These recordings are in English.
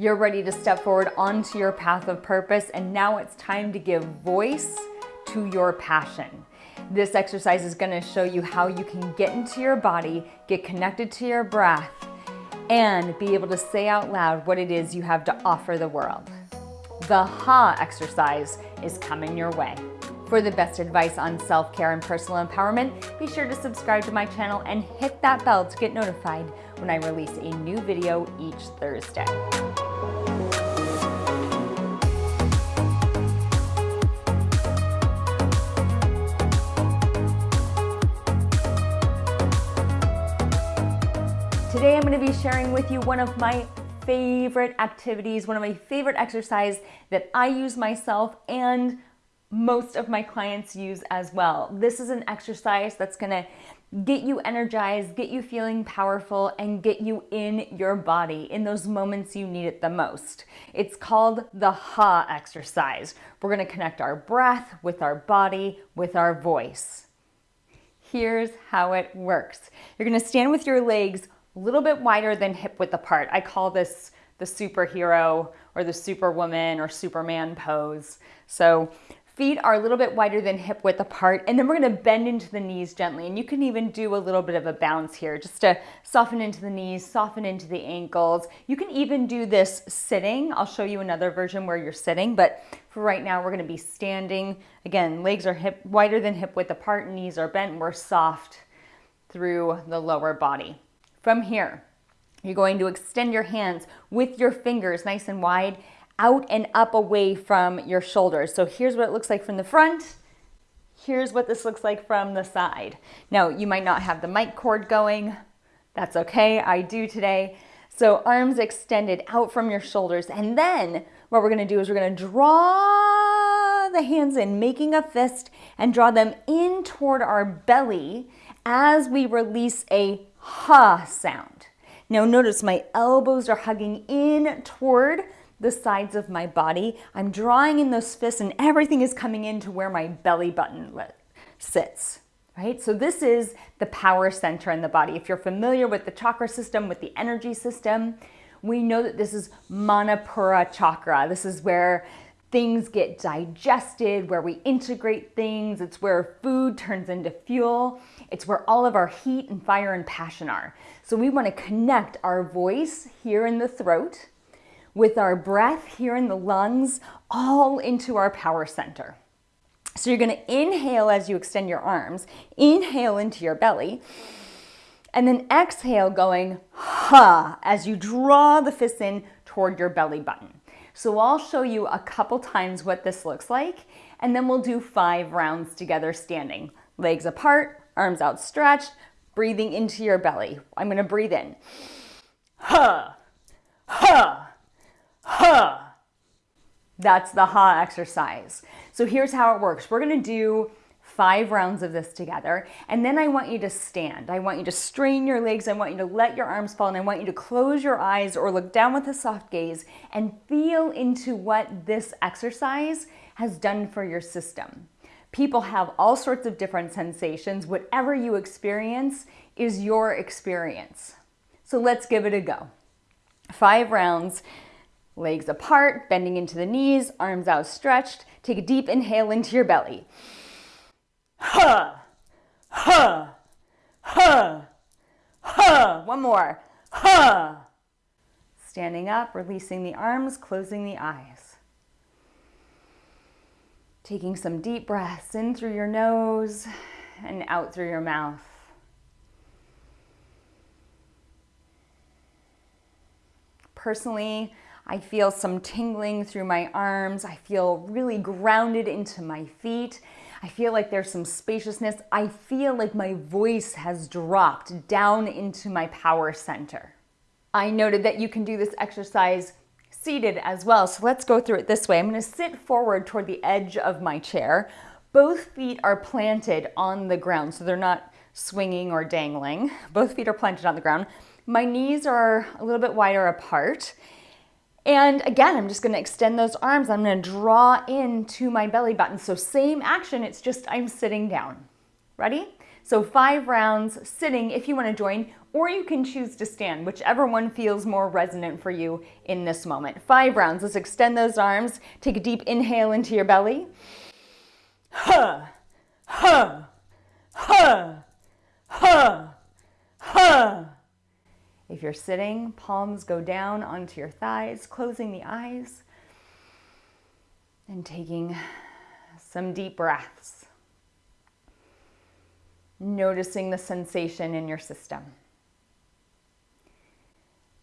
You're ready to step forward onto your path of purpose and now it's time to give voice to your passion. This exercise is gonna show you how you can get into your body, get connected to your breath, and be able to say out loud what it is you have to offer the world. The HA exercise is coming your way. For the best advice on self-care and personal empowerment, be sure to subscribe to my channel and hit that bell to get notified when I release a new video each Thursday. Today I'm going to be sharing with you one of my favorite activities, one of my favorite exercise that I use myself and most of my clients use as well. This is an exercise that's gonna get you energized, get you feeling powerful, and get you in your body in those moments you need it the most. It's called the HA exercise. We're gonna connect our breath with our body, with our voice. Here's how it works. You're gonna stand with your legs a little bit wider than hip width apart. I call this the superhero or the superwoman or superman pose. So Feet are a little bit wider than hip width apart, and then we're gonna bend into the knees gently. And you can even do a little bit of a bounce here, just to soften into the knees, soften into the ankles. You can even do this sitting. I'll show you another version where you're sitting, but for right now, we're gonna be standing. Again, legs are hip wider than hip width apart, knees are bent, we're soft through the lower body. From here, you're going to extend your hands with your fingers nice and wide out and up away from your shoulders. So here's what it looks like from the front. Here's what this looks like from the side. Now, you might not have the mic cord going. That's okay, I do today. So arms extended out from your shoulders. And then what we're gonna do is we're gonna draw the hands in, making a fist, and draw them in toward our belly as we release a ha sound. Now notice my elbows are hugging in toward the sides of my body. I'm drawing in those fists and everything is coming into where my belly button sits, right? So this is the power center in the body. If you're familiar with the chakra system, with the energy system, we know that this is Manipura chakra. This is where things get digested, where we integrate things. It's where food turns into fuel. It's where all of our heat and fire and passion are. So we want to connect our voice here in the throat with our breath here in the lungs all into our power center. So you're gonna inhale as you extend your arms, inhale into your belly, and then exhale going ha as you draw the fists in toward your belly button. So I'll show you a couple times what this looks like, and then we'll do five rounds together standing. Legs apart, arms outstretched, breathing into your belly. I'm gonna breathe in. Ha, ha, huh. That's the ha exercise. So here's how it works. We're gonna do five rounds of this together. And then I want you to stand. I want you to strain your legs. I want you to let your arms fall. And I want you to close your eyes or look down with a soft gaze and feel into what this exercise has done for your system. People have all sorts of different sensations. Whatever you experience is your experience. So let's give it a go. Five rounds. Legs apart, bending into the knees, arms outstretched. Take a deep inhale into your belly. Huh, huh, huh, huh. One more. Huh. Standing up, releasing the arms, closing the eyes. Taking some deep breaths in through your nose and out through your mouth. Personally, I feel some tingling through my arms. I feel really grounded into my feet. I feel like there's some spaciousness. I feel like my voice has dropped down into my power center. I noted that you can do this exercise seated as well. So let's go through it this way. I'm gonna sit forward toward the edge of my chair. Both feet are planted on the ground, so they're not swinging or dangling. Both feet are planted on the ground. My knees are a little bit wider apart and again, I'm just gonna extend those arms. I'm gonna draw into my belly button. So same action, it's just I'm sitting down. Ready? So five rounds sitting if you wanna join, or you can choose to stand, whichever one feels more resonant for you in this moment. Five rounds, let's extend those arms. Take a deep inhale into your belly. Huh, huh, huh, huh, huh. If you're sitting, palms go down onto your thighs, closing the eyes and taking some deep breaths. Noticing the sensation in your system.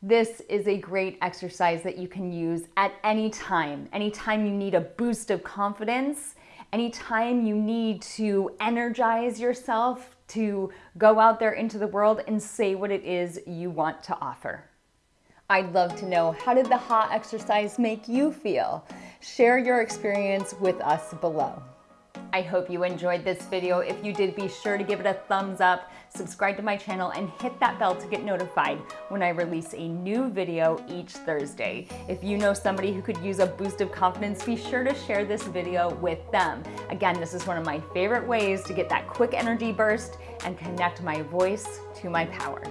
This is a great exercise that you can use at any time. Anytime you need a boost of confidence, anytime you need to energize yourself to go out there into the world and say what it is you want to offer. I'd love to know how did the HA exercise make you feel? Share your experience with us below. I hope you enjoyed this video. If you did, be sure to give it a thumbs up, subscribe to my channel, and hit that bell to get notified when I release a new video each Thursday. If you know somebody who could use a boost of confidence, be sure to share this video with them. Again, this is one of my favorite ways to get that quick energy burst and connect my voice to my power.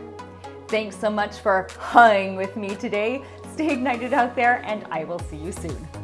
Thanks so much for hung with me today. Stay ignited out there, and I will see you soon.